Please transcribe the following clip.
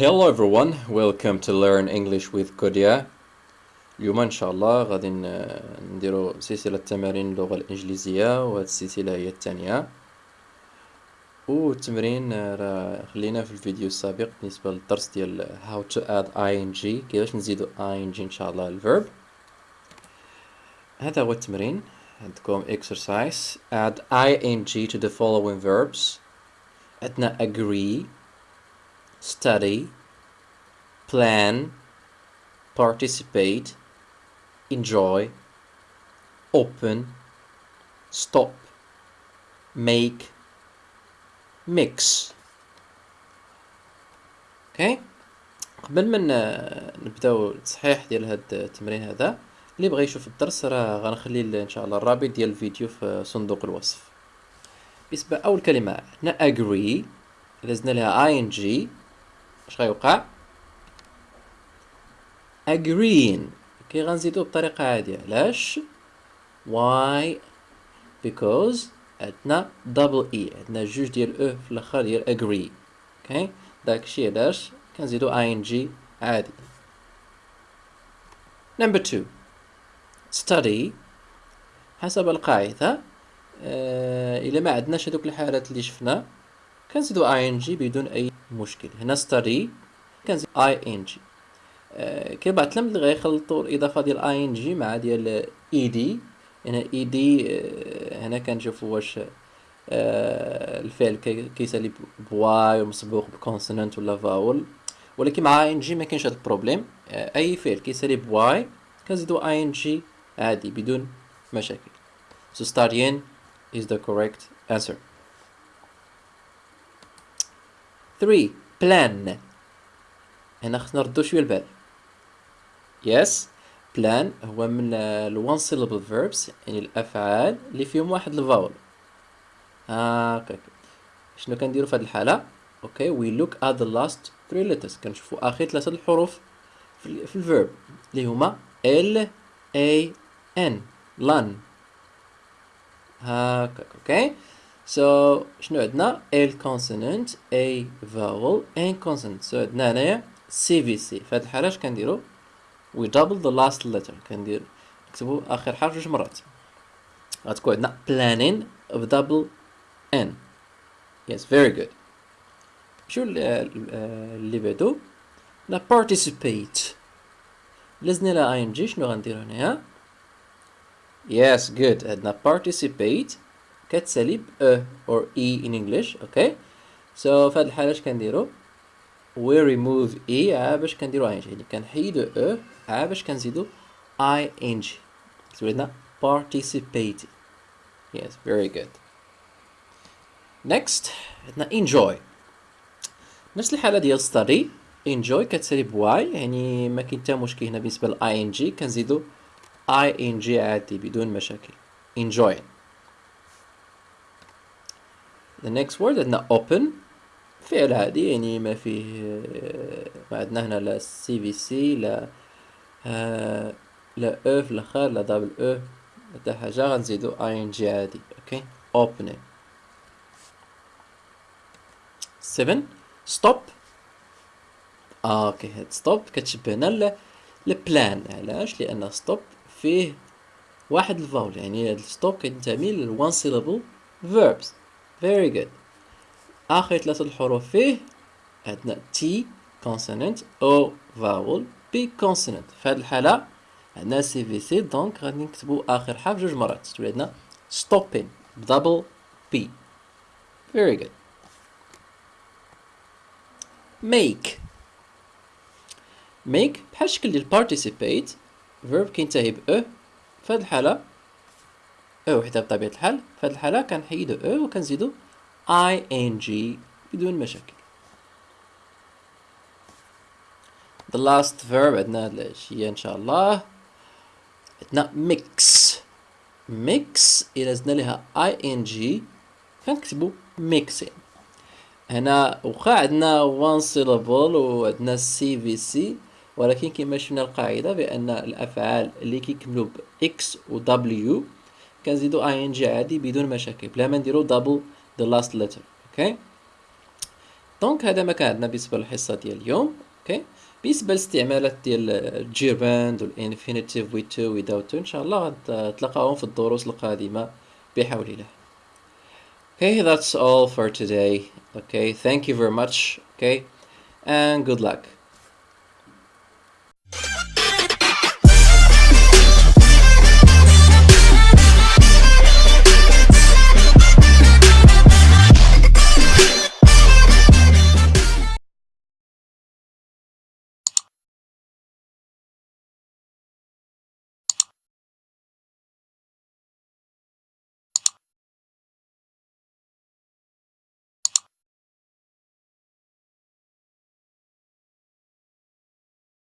Hello everyone, welcome to Learn English with Kodia. اليوم إن شاء الله غادي نديرو سلسلة تمارين اللغة الإنجليزية وهاد السلسلة هي الثانية. والتمرين راه خلينا في الفيديو السابق بالنسبة للدرس ديال how to add ing كيفاش نزيدو ing إن شاء الله الفيرب هذا هو التمرين. عندكم exercise. Add ing to the following verbs. عندنا agree. Study plan participate enjoy open stop make mix. أوكي قبل ما نبداو التصحيح ديال هاد التمرين هذا اللي بغى يشوف الدرس راه غنخلي إن شاء الله الرابط ديال الفيديو في صندوق الوصف. بالنسبة اول كلمة عندنا agree لازمنا لها ing اش غيوقع؟ Agreeing كي غنزيدو بطريقة عادية علاش why because عندنا double e. عندنا جوج ديال أو في الأخر ديال agree. أوكي داكشي علاش كنزيدو ing عادي. Number two. Study. حسب القاعدة. آه إلا ما عندناش هذوك الحالات اللي شفنا. كنزيدو ing بدون أي مشكل. هنا study كنزيد ing آه، كاين بعض التلاميذ اللي الإضافة ديال اي جي مع ديال اي دي هنا اي دي هنا كنشوفوا واش آه، الفعل كي- كيسالي ب y ومسبوق ب consonant ولا vowel. ولكن مع ing ما كاينش هذا ال problème. آه، أي فعل كيسالي ب y كنزيدو اي جي عادي بدون مشاكل. So studying is the correct answer. 3 plan. هنا خصنا نردو شوية البال. Yes plan هو من ال one syllable verbs يعني الأفعال اللي فيهم واحد ال vowel. هاكاك شنو كنديرو في هاد الحالة؟ okay we look at the last three letters. كنشوفو آخر ثلاثة الحروف في, ال- في ال verb اللي هما L A N lan هاكاك okay. so شنو عندنا L consonant A vowel N consonant. so عندنا هنايا CVC في هاد الحالة اش كنديرو we double the last letter كندير نكتبو آخر حرف جوج مرات غتكون عندنا planning of double N. Yes very good. شو ال- ال- اللي بعدو لا participate. لازمنا لها ing شنو غنديرو هنايا yes good. عندنا participate. كتسالي ب e or e in English okay so في هاد الحالة اش كنديرو؟ We remove e عا باش كنديرو ing يعني كنحيدو e عا باش كنزيدو ing كتب لنا participate. Yes very good. Next عندنا enjoy. نفس الحالة ديال study. Enjoy كتسالي ب y يعني ما كاين حتى مشكل هنا بالنسبة ل ing كنزيدو ing عادي بدون مشاكل. Enjoying the next word عندنا open. فعل عادي يعني ما فيه ما عندنا هنا لا CVC لا آه لا e في الآخر لا double أو حتى حاجة غنزيدو ing عادي okay opening 7 stop. آه okay هاد stop كتشبهنا ال plan علاش؟ لأن stop فيه واحد ال vowel يعني هاد ال stop كينتمي ل one syllable verbs. Very good. آخر ثلاثة الحروف فيه عندنا T consonant O vowel P consonant. في هذه الحالة عندنا CVC donc غادي نكتبو آخر حرف جوج مرات. تولي عندنا stopping. بدبل B very good. Make. Make. بحال الشكل ديال participate. Verb كينتهي ب e. في هذه الحالة e وحدة بطبيعة الحال. في هذه الحالة كنحيدو e وكنزيدو ing بدون مشاكل. The last verb عندنا هاد الأشياء إن شاء الله. عندنا mix. Mix إلا زدنا لها ing كنكتبو mixing هنا واخا عندنا one syllable وعندنا CVC ولكن كما شفنا القاعدة بأن الأفعال اللي كيكملوا ب x و w كنزيدو ing عادي بدون مشاكل. بلا ما نديرو double the last letter. Okay? donc هذا ما كان عندنا بالنسبة للحصة ديال اليوم. okay بالنسبة للاستعمالات ديال ال gerund و ال infinitive with to without to إن شاء الله غتلقاهم في الدروس القادمة بحول الله. Okay, that's all for today. Okay, thank you very much. Okay, and good luck.